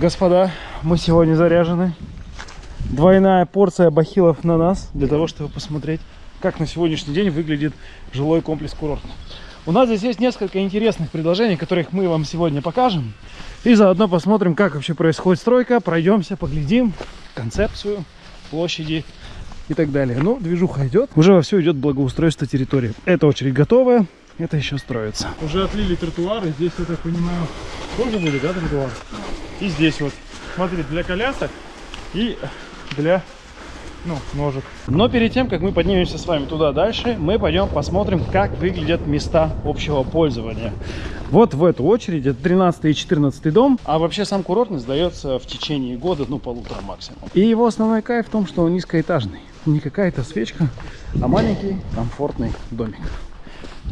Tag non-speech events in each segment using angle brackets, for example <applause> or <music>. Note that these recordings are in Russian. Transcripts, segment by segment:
Господа, мы сегодня заряжены. Двойная порция бахилов на нас, для того, чтобы посмотреть, как на сегодняшний день выглядит жилой комплекс курорт. У нас здесь есть несколько интересных предложений, которых мы вам сегодня покажем. И заодно посмотрим, как вообще происходит стройка, пройдемся, поглядим концепцию, площади и так далее. Ну, движуха идет, уже во все идет благоустройство территории. Эта очередь готовая, это еще строится. Уже отлили тротуары, здесь, я так понимаю, тоже будет, да, тротуар? И здесь вот, смотрите, для колясок и для ну, ножек. Но перед тем, как мы поднимемся с вами туда дальше, мы пойдем посмотрим, как выглядят места общего пользования. Вот в эту очередь, это 13 и 14 дом, а вообще сам курортный сдается в течение года, ну, полутора максимум. И его основной кайф в том, что он низкоэтажный. Не какая-то свечка, а маленький комфортный домик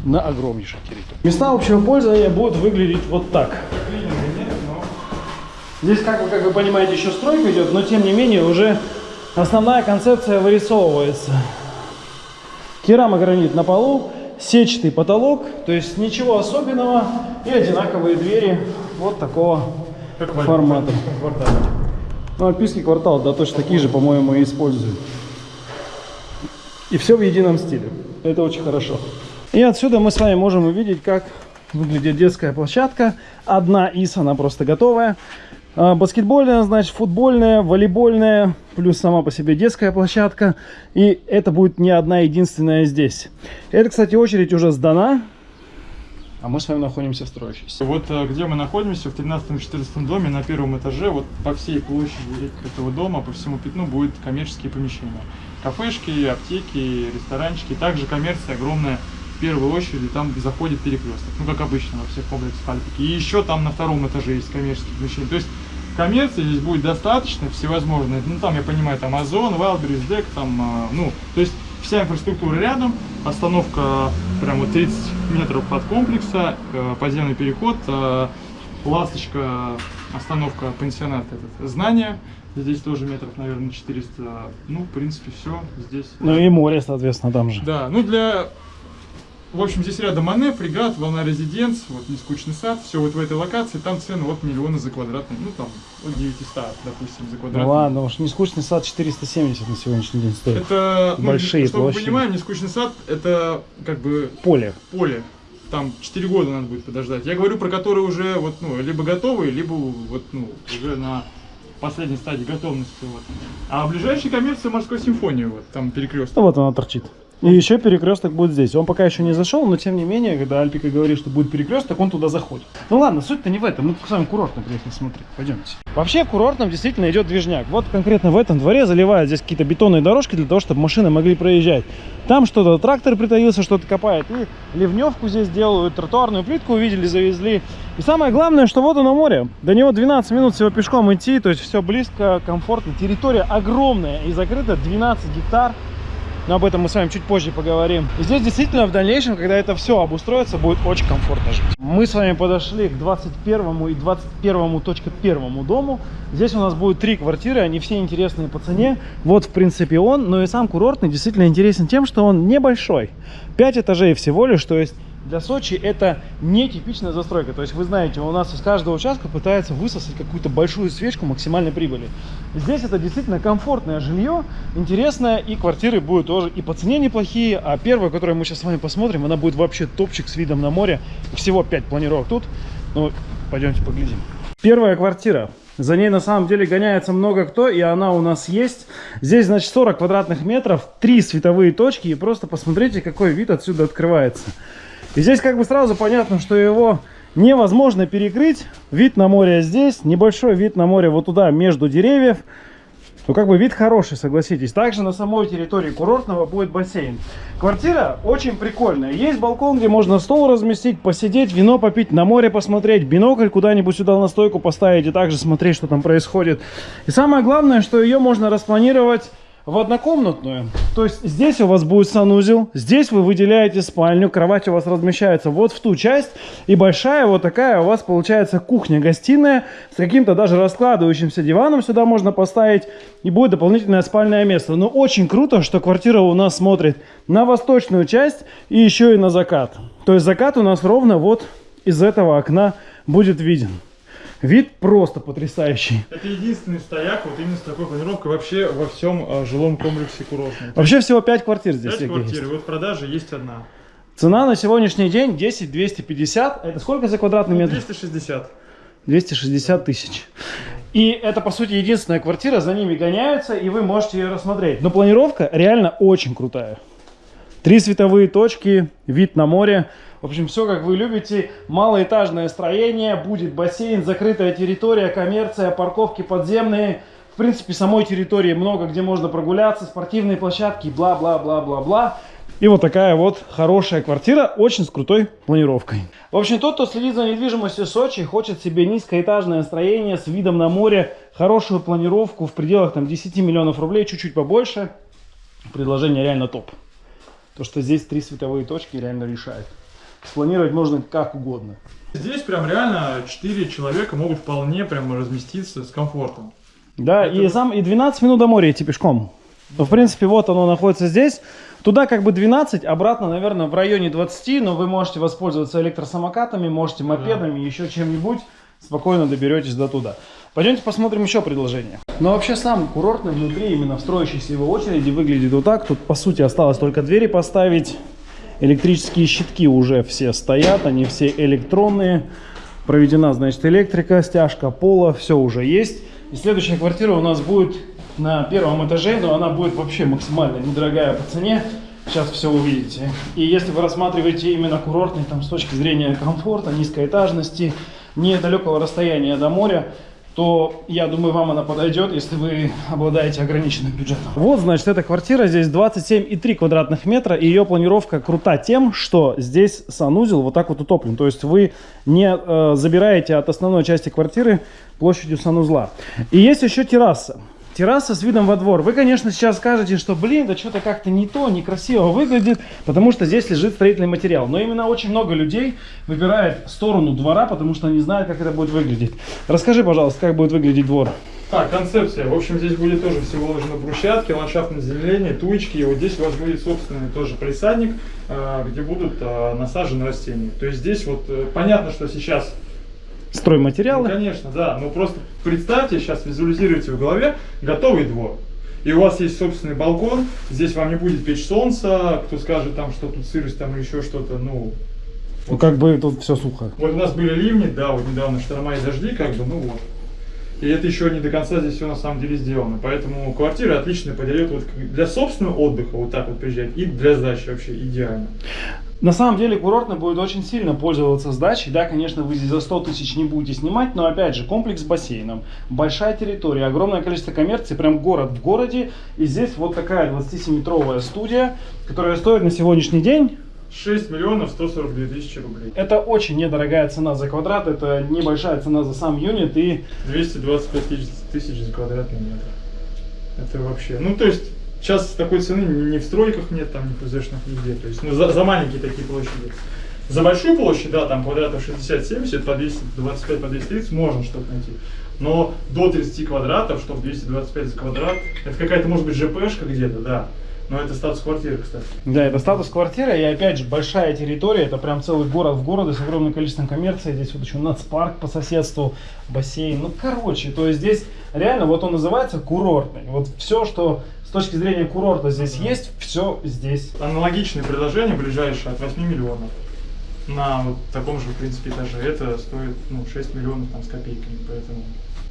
на огромнейшей территории. Места общего пользования будут выглядеть вот так. Здесь, как вы, как вы понимаете, еще стройка идет, но тем не менее уже основная концепция вырисовывается. Керамогранит на полу, сетчатый потолок, то есть ничего особенного и одинаковые двери вот такого как формата. Ну, альпийский квартал, да, точно такие же, по-моему, и используют. И все в едином стиле. Это очень хорошо. И отсюда мы с вами можем увидеть, как выглядит детская площадка. Одна из, она просто готовая. А, баскетбольная, значит, футбольная, волейбольная, плюс сама по себе детская площадка. И это будет не одна единственная здесь. Это, кстати, очередь уже сдана. А мы с вами находимся в строящейся. Вот э, где мы находимся, в 13-14 доме, на первом этаже, вот по всей площади этого дома, по всему пятну будут коммерческие помещения. Кафешки, аптеки, ресторанчики, также коммерция огромная в первую очередь там заходит перекресток, ну как обычно во всех комплексах Альпики. И еще там на втором этаже есть коммерческие помещения. То есть коммерции здесь будет достаточно, всевозможные. Ну там, я понимаю, там Озон, Wildberries, Deck, там, э, ну, то есть вся инфраструктура рядом, остановка прямо 30 метров от комплекса, э, подземный переход, э, ласточка, остановка пансионат, этот, знания, здесь тоже метров, наверное, 400, ну, в принципе, все здесь. Ну и море, соответственно, там же. Да, ну для в общем, здесь рядом Мане, фрегат, волна резиденц, вот нескучный сад, все вот в этой локации, там цены вот миллионы за квадратный, ну там от 900, допустим, за квадратный. Ну ладно, уж нескучный сад 470 на сегодняшний день стоит. Это, ну, Большие ну, чтобы площади. вы понимали, нескучный сад это как бы Поле. поле. Там 4 года надо будет подождать. Я говорю про которые уже вот, ну, либо готовые, либо вот, ну, уже на последней стадии готовности. Вот. А ближайшая коммерция морской симфонии, вот там перекресток. Ну вот она торчит. И еще перекресток будет здесь. Он пока еще не зашел, но тем не менее, когда Альпика говорит, что будет перекресток, он туда заходит. Ну ладно, суть-то не в этом. Мы с вами курортно приехали смотреть. Пойдемте. Вообще в курортном действительно идет движняк. Вот конкретно в этом дворе заливают здесь какие-то бетонные дорожки для того, чтобы машины могли проезжать. Там что-то трактор притаился, что-то копает. И ливневку здесь делают, тротуарную плитку увидели, завезли. И самое главное, что вот оно море. До него 12 минут всего пешком идти, то есть все близко, комфортно. Территория огромная и закрыта, 12 гектар. Но об этом мы с вами чуть позже поговорим. И здесь действительно в дальнейшем, когда это все обустроится, будет очень комфортно жить. Мы с вами подошли к 21 и 21.1 дому. Здесь у нас будет три квартиры, они все интересные по цене. Вот в принципе он, но и сам курортный действительно интересен тем, что он небольшой. 5 этажей всего лишь, то есть для Сочи это нетипичная застройка. То есть вы знаете, у нас из каждого участка пытается высосать какую-то большую свечку максимальной прибыли. Здесь это действительно комфортное жилье, интересное, и квартиры будут тоже и по цене неплохие. А первая, которую мы сейчас с вами посмотрим, она будет вообще топчик с видом на море. Всего 5 планировок тут. Ну, пойдемте поглядим. Первая квартира. За ней на самом деле гоняется много кто, и она у нас есть. Здесь, значит, 40 квадратных метров, три световые точки, и просто посмотрите, какой вид отсюда открывается. И здесь как бы сразу понятно, что его невозможно перекрыть. Вид на море здесь, небольшой вид на море вот туда, между деревьев. Ну, как бы вид хороший, согласитесь. Также на самой территории курортного будет бассейн. Квартира очень прикольная. Есть балкон, где можно стол разместить, посидеть, вино попить, на море посмотреть, бинокль куда-нибудь сюда на стойку поставить и также смотреть, что там происходит. И самое главное, что ее можно распланировать в однокомнатную. То есть здесь у вас будет санузел, здесь вы выделяете спальню, кровать у вас размещается вот в ту часть. И большая вот такая у вас получается кухня-гостиная с каким-то даже раскладывающимся диваном сюда можно поставить. И будет дополнительное спальное место. Но очень круто, что квартира у нас смотрит на восточную часть и еще и на закат. То есть закат у нас ровно вот из этого окна будет виден. Вид просто потрясающий. Это единственный стояк вот именно с такой планировкой вообще во всем э, жилом комплексе курортном. Вообще всего 5 квартир здесь. 5 Сергей, квартир, есть. вот в продаже есть одна. Цена на сегодняшний день 10 250. Это сколько за квадратный Ну, метр? 260. 260 тысяч. И это, по сути, единственная квартира, за ними гоняются, и вы можете ее рассмотреть. Но планировка реально очень крутая. Три световые точки, вид на море. В общем, все как вы любите. Малоэтажное строение, будет бассейн, закрытая территория, коммерция, парковки подземные. В принципе, самой территории много, где можно прогуляться, спортивные площадки, бла-бла-бла-бла-бла. И вот такая вот хорошая квартира, очень с крутой планировкой. В общем, тот, кто следит за недвижимостью Сочи, хочет себе низкоэтажное строение с видом на море, хорошую планировку в пределах там 10 миллионов рублей, чуть-чуть побольше, предложение реально топ. То, что здесь три световые точки реально решает. Спланировать можно как угодно. Здесь прям реально 4 человека могут вполне прям разместиться с комфортом. Да, и, сам, и 12 минут до моря идти пешком. Ну, в принципе, вот оно находится здесь. Туда как бы 12, обратно, наверное, в районе 20, но вы можете воспользоваться электросамокатами, можете мопедами, еще чем-нибудь. Спокойно доберетесь до туда. Пойдемте посмотрим еще предложение. Но вообще сам курортный внутри, именно в строящейся его очереди, выглядит вот так. Тут, по сути, осталось только двери поставить. Электрические щитки уже все стоят, они все электронные. Проведена, значит, электрика, стяжка пола, все уже есть. И следующая квартира у нас будет на первом этаже, но она будет вообще максимально недорогая по цене. Сейчас все увидите. И если вы рассматриваете именно курортный, там, с точки зрения комфорта, низкоэтажности, недалекого расстояния до моря, то я думаю, вам она подойдет, если вы обладаете ограниченным бюджетом. Вот, значит, эта квартира, здесь 27,3 квадратных метра, и ее планировка крута тем, что здесь санузел вот так вот утоплен. То есть вы не э, забираете от основной части квартиры площадью санузла. И есть еще терраса. Терраса с видом во двор. Вы, конечно, сейчас скажете, что, блин, да что-то как-то не то, некрасиво выглядит, потому что здесь лежит строительный материал. Но именно очень много людей выбирает сторону двора, потому что они знают, как это будет выглядеть. Расскажи, пожалуйста, как будет выглядеть двор. Так, концепция. В общем, здесь будет тоже все выложено брусчатки, ландшафтное заземление, туечки. И вот здесь у вас будет собственный тоже присадник, э, где будут э, насажены растения. То есть здесь вот э, понятно, что сейчас Ну, Стройматериалы. конечно, да. Но просто представьте, сейчас визуализируйте в голове готовый двор. И у вас есть собственный балкон, здесь вам не будет печь солнца, кто скажет там, что тут сырость там или еще что-то, ну... Ну, как бы тут все сухо. Вот у нас были ливни, да, вот недавно шторма и дожди, как бы, ну вот. И это еще не до конца здесь все на самом деле сделано. Поэтому квартира отлично подойдет вот для собственного отдыха, вот так вот приезжать, и для сдачи вообще идеально. На самом деле курортный будет очень сильно пользоваться сдачей. Да, конечно, вы здесь за 100 тысяч не будете снимать, но опять же, комплекс с бассейном, большая территория, огромное количество коммерции, прям город в городе. И здесь вот такая 27-метровая студия, которая стоит на сегодняшний день 6 миллионов 142 тысячи рублей. Это очень недорогая цена за квадрат, это небольшая цена за сам юнит и 225 тысяч, за квадратный метр. Это вообще, ну то есть сейчас такой цены ни в стройках нет, там ни в ПЗшных нигде. То есть ну, за, за маленькие такие площади. За большую площадь, да, там квадратов 60-70, по 225, по 230 можно что-то найти. Но до 30 квадратов, чтобы 225 за квадрат, это какая-то может быть ЖПшка где-то, да. Но это статус квартиры, кстати. Да, это статус квартиры, и опять же, большая территория, это прям целый город в городе с огромным количеством коммерции, здесь вот еще нацпарк по соседству, бассейн, ну короче, то есть здесь реально, вот он называется курортный, вот все, что с точки зрения курорта здесь есть, все здесь. Аналогичное предложение ближайшее от 8 миллионов на вот таком же, в принципе, этаже. Это стоит ну, 6 миллионов там, с копейками, поэтому...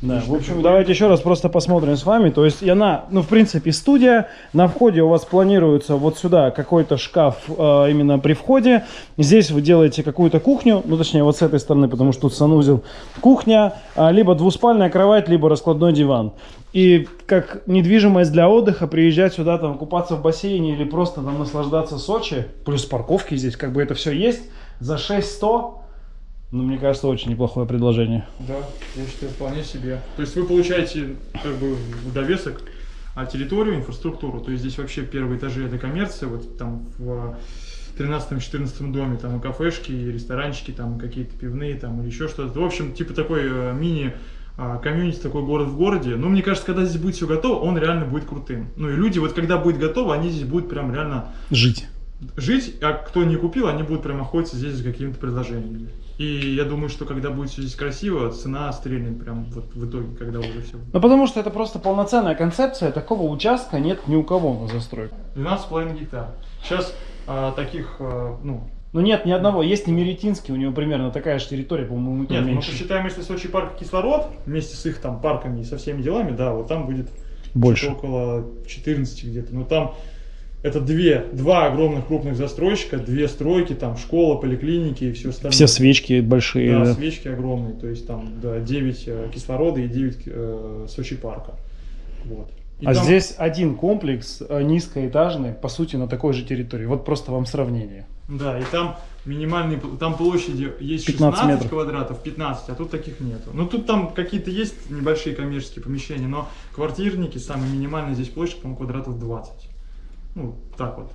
Да, в общем, давайте еще раз просто посмотрим с вами. То есть она, ну, в принципе, студия. На входе у вас планируется вот сюда какой-то шкаф э, именно при входе. Здесь вы делаете какую-то кухню, ну, точнее, вот с этой стороны, потому что тут санузел. Кухня, а, либо двуспальная кровать, либо раскладной диван. И как недвижимость для отдыха, приезжать сюда, там, купаться в бассейне или просто там наслаждаться Сочи, плюс парковки здесь, как бы это все есть, за 6100, ну, мне кажется, очень неплохое предложение. Да, я считаю, вполне себе. То есть вы получаете как бы в довесок а, территорию, инфраструктуру. То есть здесь вообще первые этажи это коммерция, вот там в 13-14 доме там и кафешки, и ресторанчики, там какие-то пивные, там или еще что-то. В общем, типа такой э, мини а, комьюнити, такой город в городе. Но мне кажется, когда здесь будет все готово, он реально будет крутым. Ну и люди, вот когда будет готово, они здесь будут прям реально Жить. Жить, а кто не купил, они будут прям охотиться здесь за какими-то предложениями. И я думаю, что когда будет все здесь красиво, цена стрельнет прям вот в итоге, когда уже все. Ну потому что это просто полноценная концепция, такого участка нет ни у кого на застройке. 12,5 гектар. Сейчас а, таких, а, ну, Ну нет ни одного, есть Немеретинский, у него примерно такая же территория, по-моему, нет, мы меньше. посчитаем, если Сочи парк кислород, вместе с их там парками и со всеми делами, да, вот там будет Больше. около 14 где-то. Но там это две, два огромных крупных застройщика, две стройки, там школа, поликлиники и все остальное. Все свечки большие. Да, да. свечки огромные, то есть там да, 9 э, кислорода и 9 э, Сочи парка. Вот. И А там- здесь один комплекс э, низкоэтажный, по сути, на такой же территории. Вот просто вам сравнение. Да, и там минимальные, там площади есть 15 16 метров. квадратов, 15, а тут таких нету. Ну тут там какие-то есть небольшие коммерческие помещения, но квартирники, самые минимальные здесь площадь, по-моему, квадратов 20. Ну, так вот,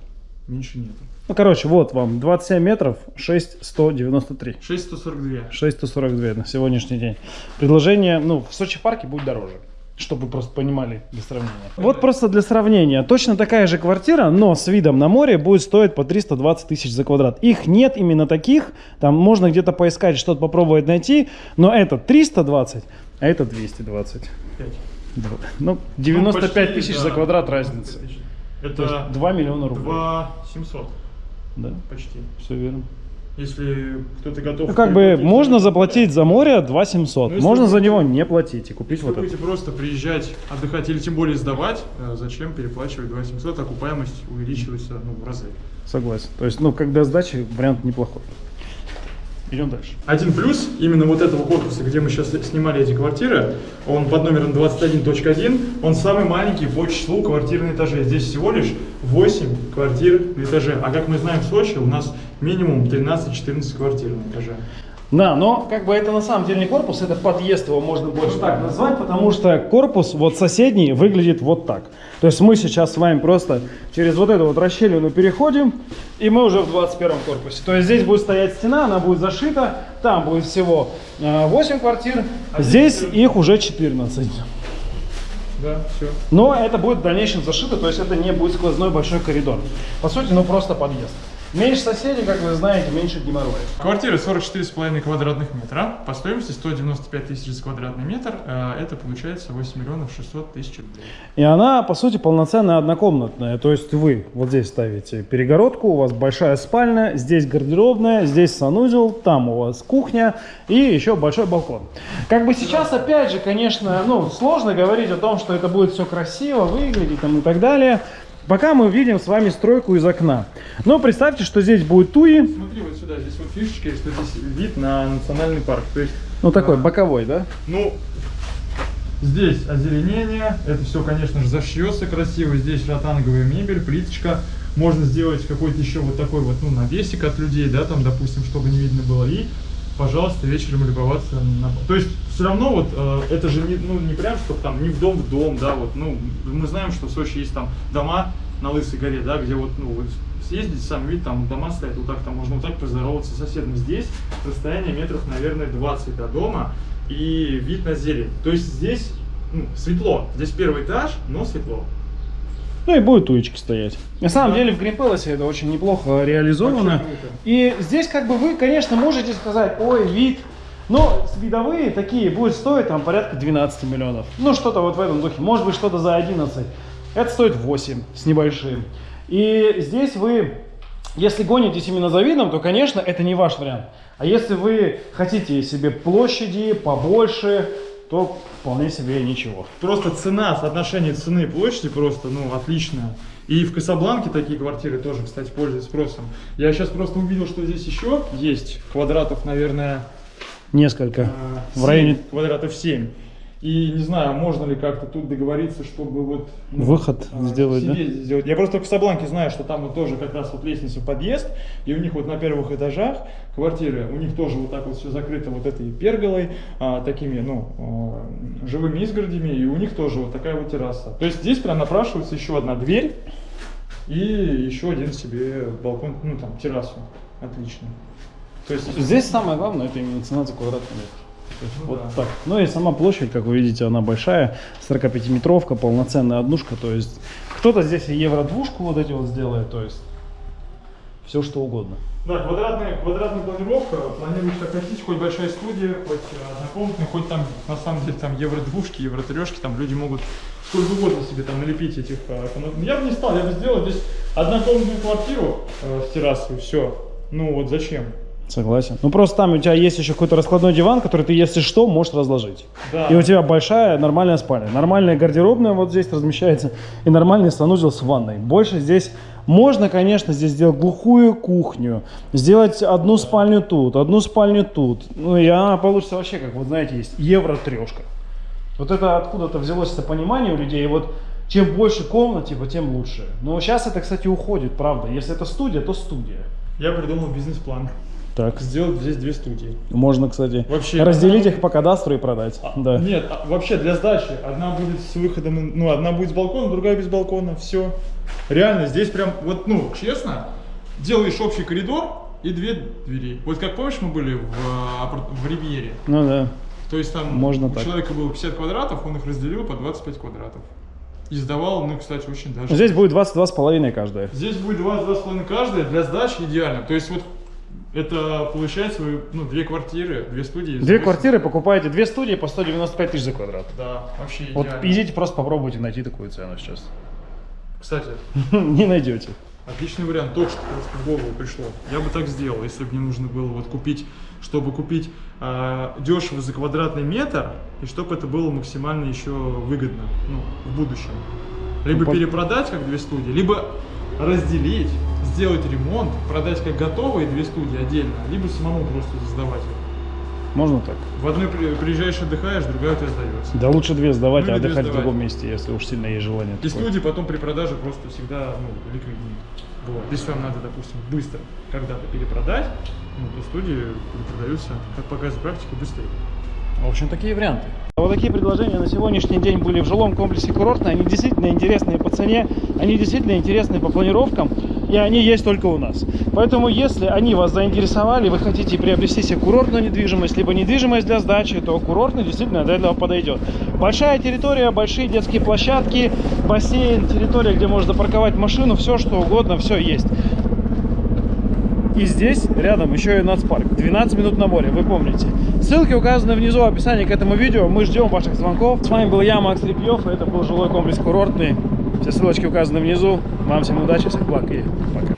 меньше нету. Ну, короче, вот вам 27 метров, 6193. 6142. 6142 на сегодняшний день. Предложение, ну, в Сочи парке будет дороже. Чтобы вы просто понимали для сравнения. Вот просто для сравнения. Точно такая же квартира, но с видом на море будет стоить по 320 тысяч за квадрат. Их нет именно таких. Там можно где-то поискать, что-то попробовать найти. Но это 320, а это 220. Пять. Да. Ну, 95 почти, тысяч да, за квадрат 95 разница. тысяч. Это 2 миллиона рублей. 2 700 Да, почти. все верно. Если кто-то готов... Ну, как бы можно за- заплатить за море 2 700. Ну, если можно за него не платить и купить Если вот это. будете просто приезжать, отдыхать или тем более сдавать, э, зачем переплачивать 2700, окупаемость увеличивается ну, в разы. Согласен. То есть, ну, когда сдачи, вариант неплохой. Идем дальше. Один плюс именно вот этого корпуса, где мы сейчас снимали эти квартиры, он под номером 21.1, он самый маленький по числу квартир на этаже. Здесь всего лишь 8 квартир на этаже. А как мы знаем, в Сочи у нас минимум 13-14 квартир на этаже. Да, но как бы это на самом деле не корпус, это подъезд, его можно больше так назвать, потому что корпус вот соседний выглядит вот так. То есть мы сейчас с вами просто через вот эту вот расщелину переходим, и мы уже в 21 корпусе. То есть здесь будет стоять стена, она будет зашита, там будет всего э, 8 квартир, А здесь здесь их уже 14. Да, все. Но это будет в дальнейшем зашито, то есть это не будет сквозной большой коридор. По сути, ну просто подъезд. Меньше соседей, как вы знаете, меньше геморроя. Квартира 44,5 квадратных метра. По стоимости 195 тысяч за квадратный метр. Э, Это получается 8 миллионов 600 тысяч рублей. И она, по сути, полноценная однокомнатная. То есть вы вот здесь ставите перегородку, у вас большая спальня, здесь гардеробная, здесь санузел, там у вас кухня и еще большой балкон. Как бы сейчас, опять же, конечно, ну, сложно говорить о том, что это будет все красиво выглядеть там и так далее. Пока мы видим с вами стройку из окна. Но представьте, что здесь будет туи, Смотри вот сюда, здесь вот фишечка, что здесь вид на национальный парк. То есть, ну такой а, боковой, да? Ну, здесь озеленение, это все, конечно же, зашьется красиво. Здесь ротанговая мебель, плиточка. Можно сделать какой-то еще вот такой вот, ну, навесик от людей, да, там, допустим, чтобы не видно было. И, пожалуйста, вечером любоваться на... То есть, все равно вот, э, это же не, ну, не прям, что там, не в дом в дом, да, вот, ну, мы знаем, что в Сочи есть там дома на Лысой горе, да, где вот, ну, вот съездить, сам вид, там дома стоят, вот так, там можно вот так поздороваться с соседом. Здесь расстояние метров, наверное, 20 до дома и вид на зелень. То есть здесь ну, светло. Здесь первый этаж, но светло. Ну и будет туечки стоять. На самом Да. деле в Гринпелосе это очень неплохо реализовано. И здесь как бы вы, конечно, можете сказать, ой, вид. Но видовые такие будут стоить там порядка 12 миллионов. Ну что-то вот в этом духе. Может быть что-то за 11. Это стоит 8 с небольшим. И здесь вы, если гонитесь именно за видом, то, конечно, это не ваш вариант. А если вы хотите себе площади побольше, то вполне себе ничего. Просто цена, соотношение цены и площади просто, ну, отличное. И в Касабланке такие квартиры тоже, кстати, пользуются спросом. Я сейчас просто увидел, что здесь еще есть квадратов, наверное, Несколько. э, В районе- квадратов 7. И не знаю, можно ли как-то тут договориться, чтобы вот... ну, Выход а, сделать, да? сделать. Я просто в Касабланке знаю, что там вот тоже как раз вот лестница в подъезд, и у них вот на первых этажах квартиры, у них тоже вот так вот все закрыто вот этой перголой, а, такими, ну, а, живыми изгородями, и у них тоже вот такая вот терраса. То есть здесь прям напрашивается еще одна дверь и еще один себе балкон, ну там террасу. Отлично. То есть Здесь самое главное, это именно цена за квадратный метр. То есть Ну вот да. так. Ну и сама площадь, как вы видите, она большая, 45-метровка, полноценная однушка. То есть кто-то здесь и евро-двушку вот эти вот сделает, то есть все что угодно. Да, квадратная, квадратная планировка. Планируешь как хотите, хоть большая студия, хоть однокомнатная, хоть там, на самом деле, там евро-двушки, евро-трешки, там люди могут сколько угодно себе там налепить этих э. Я бы не стал, я бы сделал здесь однокомнатную квартиру э, с террасой, все. Ну вот зачем? Согласен. Ну просто там у тебя есть еще какой-то раскладной диван, который ты, если что, можешь разложить. Да. И у тебя большая нормальная спальня. Нормальная гардеробная вот здесь размещается. И нормальный санузел с ванной. Больше здесь можно, конечно, здесь сделать глухую кухню. Сделать одну спальню тут, одну спальню тут. Ну и она получится вообще, как вот знаете, есть евро-трешка. Вот это откуда-то взялось это понимание у людей. И вот чем больше комнат, типа, тем лучше. Но сейчас это, кстати, уходит, правда. Если это студия, то студия. Я придумал бизнес-план. Так. Сделать здесь две студии. Можно, кстати, Вообще, разделить одна- их по кадастру и продать. Да. Нет, а, вообще для сдачи. Одна будет с выходом, ну, одна будет с балкона, другая без балкона. Все. Реально, здесь прям, вот, ну, честно, делаешь общий коридор и две двери. Вот как помнишь, мы были в, апарт- в Ривьере. Ну да. То есть там Можно у так. человека было 50 квадратов, он их разделил по 25 квадратов. И сдавал, ну, кстати, очень даже. Здесь будет 22 с половиной каждая. Здесь будет 22,5 каждая, для сдачи идеально. То есть вот это получается вы, ну, две квартиры, две студии. Две 8. квартиры покупаете, две студии по 195 тысяч за квадрат. Да, вообще Вот идеально. идите просто попробуйте найти такую цену сейчас. Кстати, <laughs> Не найдете. отличный вариант, только что просто в голову пришло. Я бы так сделал, если бы мне нужно было вот купить, чтобы купить а, дешево за квадратный метр, и чтобы это было максимально еще выгодно, ну, в будущем. Либо Ну, перепродать как две студии, либо разделить, сделать ремонт, продать как готовые две студии отдельно, либо самому просто сдавать их. Можно так. В одной при- приезжаешь, отдыхаешь, другая у тебя сдается. Да лучше две сдавать, Ну а отдыхать в сдавать. другом месте, если уж сильно есть желание. И такое. студии потом при продаже просто всегда ну, ликвиднее. Вот. Если вам надо, допустим, быстро когда-то перепродать, ну, то студии продаются, как показывает практика, быстрее. В общем, такие варианты. Вот такие предложения на сегодняшний день были в жилом комплексе курортный. Они действительно интересные по цене, они действительно интересные по планировкам, и они есть только у нас. Поэтому, если они вас заинтересовали, вы хотите приобрести себе курортную недвижимость, либо недвижимость для сдачи, то курортный действительно для этого подойдет. Большая территория, большие детские площадки, бассейн, территория, где можно запарковать машину, все что угодно, все есть. И здесь рядом еще и нацпарк. 12 минут на море, вы помните. Ссылки указаны внизу в описании к этому видео. Мы ждем ваших звонков. С вами был я, Макс Репьев, и это был жилой комплекс курортный. Все ссылочки указаны внизу. Вам всем удачи, всех благ и пока.